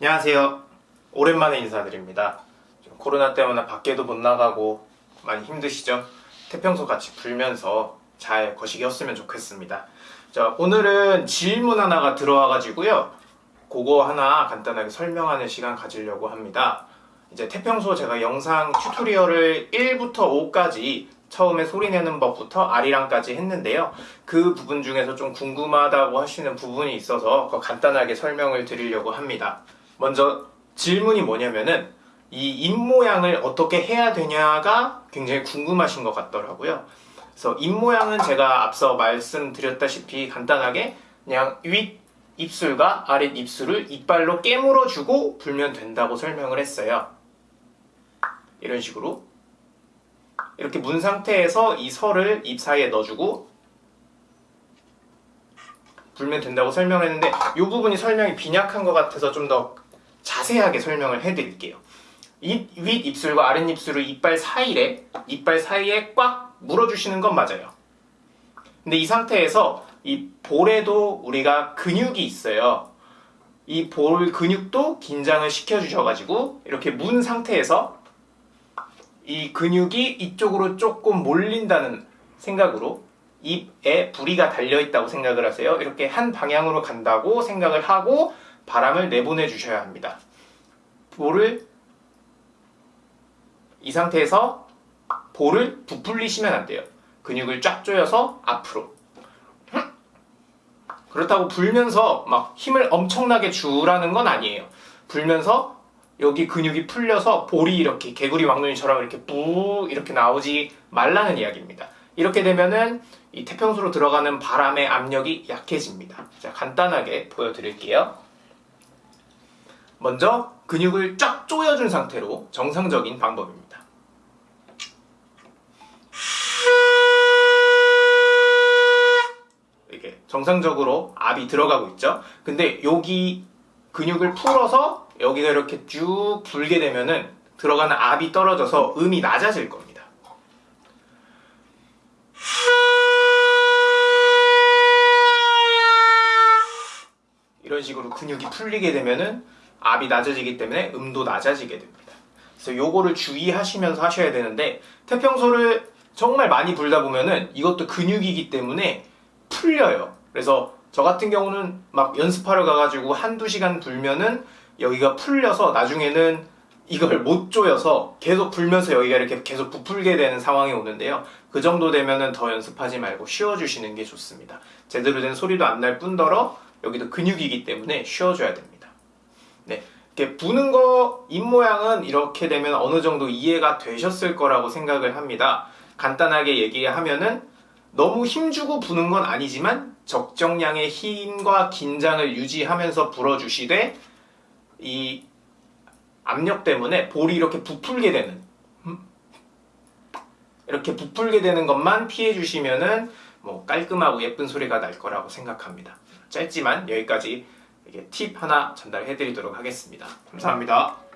안녕하세요. 오랜만에 인사드립니다. 좀 코로나 때문에 밖에도 못 나가고 많이 힘드시죠? 태평소 같이 불면서 잘 거시기였으면 좋겠습니다. 자, 오늘은 질문 하나가 들어와가지고요. 그거 하나 간단하게 설명하는 시간 가지려고 합니다. 이제 태평소 제가 영상 튜토리얼을 1부터 5까지 처음에 소리 내는 법부터 아리랑까지 했는데요. 그 부분 중에서 좀 궁금하다고 하시는 부분이 있어서 간단하게 설명을 드리려고 합니다. 먼저 질문이 뭐냐면은 이 입모양을 어떻게 해야 되냐가 굉장히 궁금하신 것 같더라고요. 그래서 입모양은 제가 앞서 말씀드렸다시피 간단하게 그냥 윗 입술과 아랫 입술을 이빨로 깨물어주고 불면 된다고 설명을 했어요. 이런 식으로 이렇게 문 상태에서 이 설을 입 사이에 넣어주고 불면 된다고 설명을 했는데 이 부분이 설명이 빈약한 것 같아서 좀 더 자세하게 설명을 해드릴게요. 이윗 입술과 아랫 입술을 이빨 사이에 이빨 사이에 꽉 물어주시는 건 맞아요. 근데 이 상태에서 이 볼에도 우리가 근육이 있어요. 이 볼 근육도 긴장을 시켜주셔가지고 이렇게 문 상태에서 이 근육이 이쪽으로 조금 몰린다는 생각으로 입에 부리가 달려있다고 생각을 하세요. 이렇게 한 방향으로 간다고 생각을 하고 바람을 내보내 주셔야 합니다. 볼을 이 상태에서 볼을 부풀리시면 안 돼요. 근육을 쫙 조여서 앞으로. 그렇다고 불면서 막 힘을 엄청나게 주라는 건 아니에요. 불면서 여기 근육이 풀려서 볼이 이렇게 개구리 왕눈이처럼 이렇게 뿌 이렇게 나오지 말라는 이야기입니다. 이렇게 되면은 이 태평소로 들어가는 바람의 압력이 약해집니다. 자, 간단하게 보여드릴게요. 먼저 근육을 쫙 조여준 상태로 정상적인 방법입니다. 이렇게 정상적으로 압이 들어가고 있죠. 근데 여기 근육을 풀어서 여기가 이렇게 쭉 불게 되면은 들어가는 압이 떨어져서 음이 낮아질 겁니다. 이런 식으로 근육이 풀리게 되면은 압이 낮아지기 때문에 음도 낮아지게 됩니다. 그래서 요거를 주의하시면서 하셔야 되는데 태평소를 정말 많이 불다 보면은 이것도 근육이기 때문에 풀려요. 그래서 저 같은 경우는 막 연습하러 가가지고 한두 시간 불면은 여기가 풀려서 나중에는 이걸 못 조여서 계속 불면서 여기가 이렇게 계속 부풀게 되는 상황이 오는데요. 그 정도 되면은 더 연습하지 말고 쉬어주시는 게 좋습니다. 제대로 된 소리도 안 날 뿐더러 여기도 근육이기 때문에 쉬어줘야 됩니다. 네. 이렇게 부는 거, 입 모양은 이렇게 되면 어느 정도 이해가 되셨을 거라고 생각을 합니다. 간단하게 얘기하면은 너무 힘주고 부는 건 아니지만 적정량의 힘과 긴장을 유지하면서 불어주시되 이 압력 때문에 볼이 이렇게 부풀게 되는 음? 이렇게 부풀게 되는 것만 피해 주시면은 뭐 깔끔하고 예쁜 소리가 날 거라고 생각합니다. 짧지만 여기까지 팁 하나 전달해 드리도록 하겠습니다. 감사합니다.